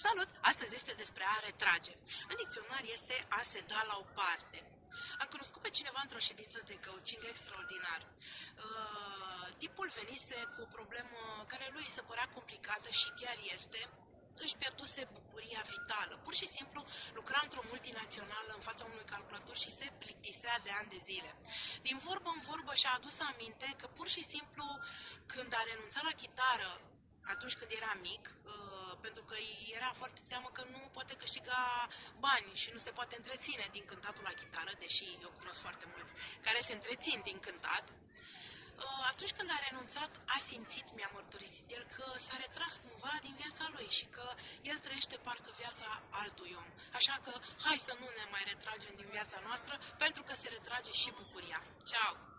Salut! Astăzi este despre a retrage. În dicționar este a se da la o parte. Am cunoscut pe cineva într-o ședință de coaching extraordinar. Uh, tipul venise cu o problemă care lui se părea complicată și chiar este, își pierduse bucuria vitală. Pur și simplu lucra într-o multinațională în fața unui calculator și se plictisea de ani de zile. Din vorbă în vorbă și-a adus aminte că pur și simplu când a renunțat la chitară atunci când era mic, uh, pentru că era foarte teamă că nu poate câștiga bani și nu se poate întreține din cântatul la chitară, deși eu cunosc foarte mulți care se întrețin din cântat. Uh, atunci când a renunțat, a simțit, mi-a mărturisit el, că s-a retras cumva din viața lui și că el trăiește parcă viața altui om. Așa că hai să nu ne mai retragem din viața noastră, pentru că se retrage și bucuria. Ciao!